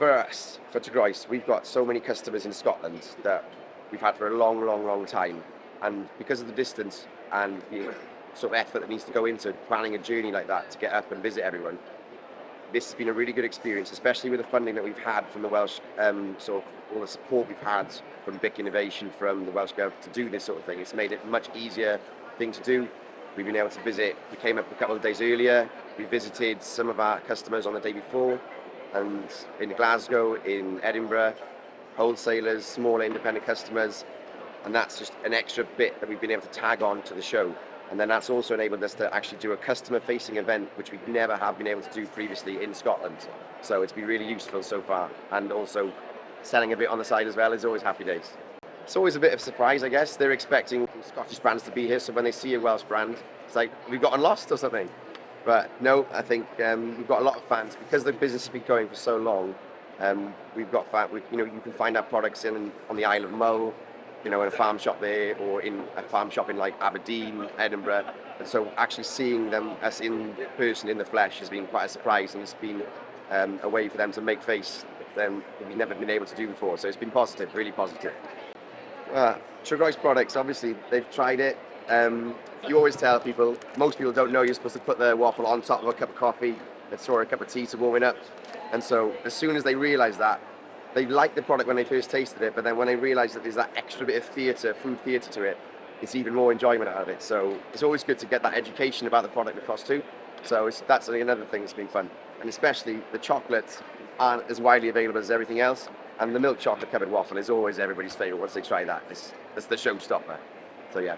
for us, for Tregroes, we've got so many customers in Scotland that we've had for a long, long, long time. And because of the distance and the sort of effort that needs to go into planning a journey like that to get up and visit everyone, this has been a really good experience, especially with the funding that we've had from the Welsh, um, sort of all the support we've had from BIC Innovation, from the Welsh Government to do this sort of thing. It's made it a much easier thing to do. We've been able to visit, we came up a couple of days earlier, we visited some of our customers on the day before, and in Glasgow, in Edinburgh, wholesalers, smaller independent customers, and that's just an extra bit that we've been able to tag on to the show. And then that's also enabled us to actually do a customer-facing event, which we never have been able to do previously in Scotland. So it's been really useful so far, and also selling a bit on the side as well is always happy days. It's always a bit of a surprise, I guess. They're expecting Scottish brands to be here, so when they see a Welsh brand, it's like, we've gotten lost or something. But no, I think um, we've got a lot of fans because the business has been going for so long. Um, we've got fans, we, you know, you can find our products in on the Isle of Mull, you know, in a farm shop there, or in a farm shop in like Aberdeen, Edinburgh. And so actually seeing them as in person, in the flesh, has been quite a surprise, and it's been um, a way for them to make face that we've never been able to do before. So it's been positive, really positive. Uh, Tregroes products, obviously, they've tried it. Um, you always tell people, most people don't know you're supposed to put the waffle on top of a cup of coffee, or a cup of tea to warm it up. And so as soon as they realise that, they liked the product when they first tasted it, but then when they realise that there's that extra bit of theatre, food theatre to it, it's even more enjoyment out of it. So it's always good to get that education about the product across too. So that's another thing that's been fun. And especially the chocolates aren't as widely available as everything else. And the milk chocolate covered waffle is always everybody's favourite once they try that. It's, it's the showstopper. So yeah.